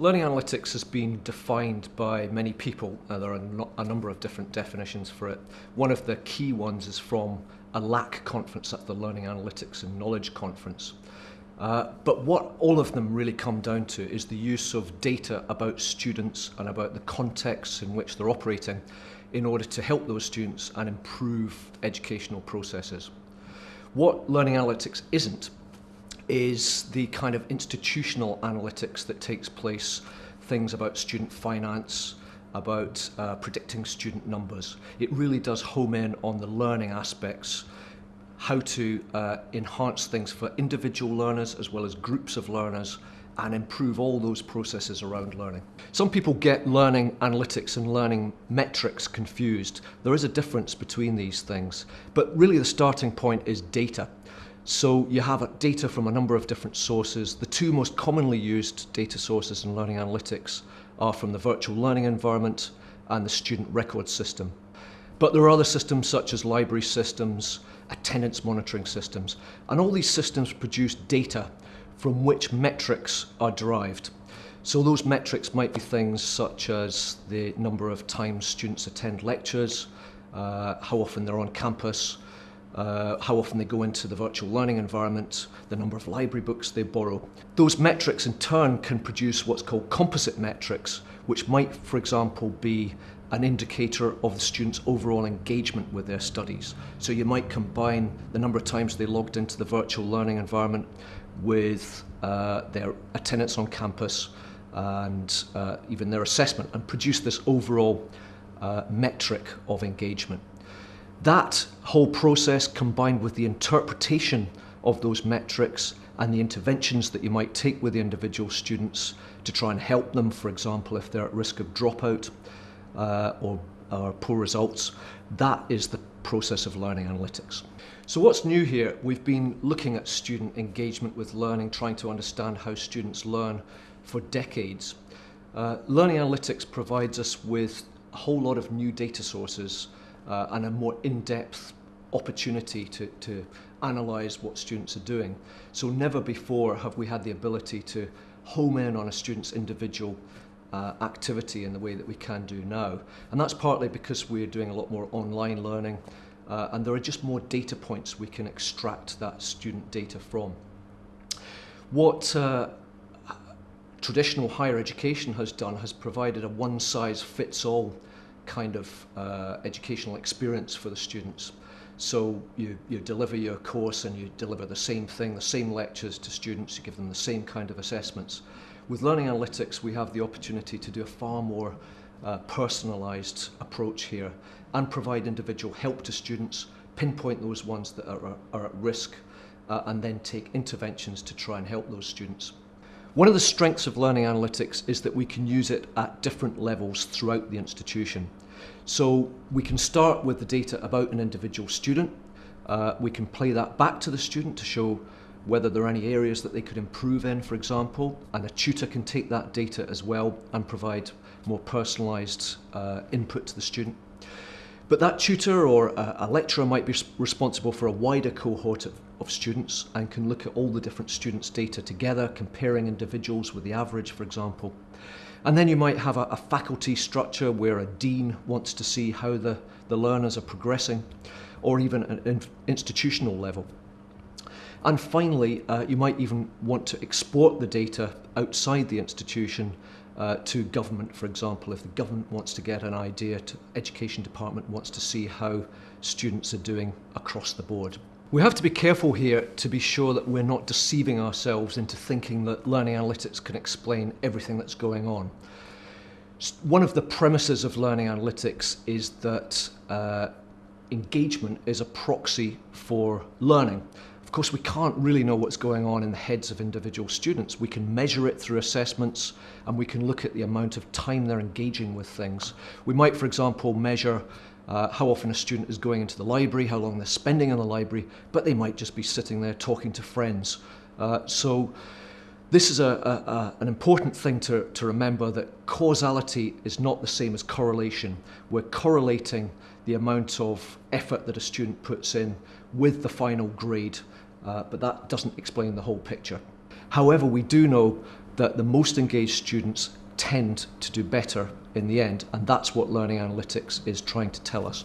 Learning analytics has been defined by many people, Uh, there are a number of different definitions for it. One of the key ones is from a LAC conference at the Learning Analytics and Knowledge Conference. Uh, but what all of them really come down to is the use of data about students and about the contexts in which they're operating in order to help those students and improve educational processes. What learning analytics isn't is the kind of institutional analytics that takes place, things about student finance, about uh, predicting student numbers. It really does home in on the learning aspects, how to uh, enhance things for individual learners as well as groups of learners and improve all those processes around learning. Some people get learning analytics and learning metrics confused. There is a difference between these things, but really the starting point is data. So you have data from a number of different sources. The two most commonly used data sources in learning analytics are from the virtual learning environment and the student record system. But there are other systems such as library systems, attendance monitoring systems, and all these systems produce data from which metrics are derived. So those metrics might be things such as the number of times students attend lectures, uh, how often they're on campus, uh, how often they go into the virtual learning environment, the number of library books they borrow. Those metrics in turn can produce what's called composite metrics, which might, for example, be an indicator of the student's overall engagement with their studies. So you might combine the number of times they logged into the virtual learning environment with uh, their attendance on campus and uh, even their assessment and produce this overall uh, metric of engagement. That whole process combined with the interpretation of those metrics and the interventions that you might take with the individual students to try and help them, for example, if they're at risk of dropout uh, or, or poor results, that is the process of learning analytics. So what's new here? We've been looking at student engagement with learning, trying to understand how students learn for decades. Uh, learning analytics provides us with a whole lot of new data sources uh, and a more in-depth opportunity to, to analyse what students are doing. So never before have we had the ability to home in on a student's individual uh, activity in the way that we can do now. And that's partly because we're doing a lot more online learning uh, and there are just more data points we can extract that student data from. What uh, traditional higher education has done has provided a one-size-fits-all kind of uh, educational experience for the students. So you, you deliver your course and you deliver the same thing, the same lectures to students, you give them the same kind of assessments. With Learning Analytics, we have the opportunity to do a far more uh, personalised approach here and provide individual help to students, pinpoint those ones that are, are at risk, uh, and then take interventions to try and help those students. One of the strengths of learning analytics is that we can use it at different levels throughout the institution. So we can start with the data about an individual student. Uh, we can play that back to the student to show whether there are any areas that they could improve in, for example, and a tutor can take that data as well and provide more personalised uh, input to the student. But that tutor or a, a lecturer might be responsible for a wider cohort of, of students and can look at all the different students' data together, comparing individuals with the average, for example. And then you might have a, a faculty structure where a dean wants to see how the, the learners are progressing, or even an institutional level. And finally, uh, you might even want to export the data outside the institution uh, to government, for example, if the government wants to get an idea, to education department wants to see how students are doing across the board. We have to be careful here to be sure that we're not deceiving ourselves into thinking that learning analytics can explain everything that's going on. One of the premises of learning analytics is that uh, engagement is a proxy for learning Of course, we can't really know what's going on in the heads of individual students. We can measure it through assessments and we can look at the amount of time they're engaging with things. We might, for example, measure uh, how often a student is going into the library, how long they're spending in the library, but they might just be sitting there talking to friends. Uh, so this is a, a, a, an important thing to, to remember that causality is not the same as correlation. We're correlating the amount of effort that a student puts in with the final grade uh, but that doesn't explain the whole picture. However, we do know that the most engaged students tend to do better in the end, and that's what learning analytics is trying to tell us.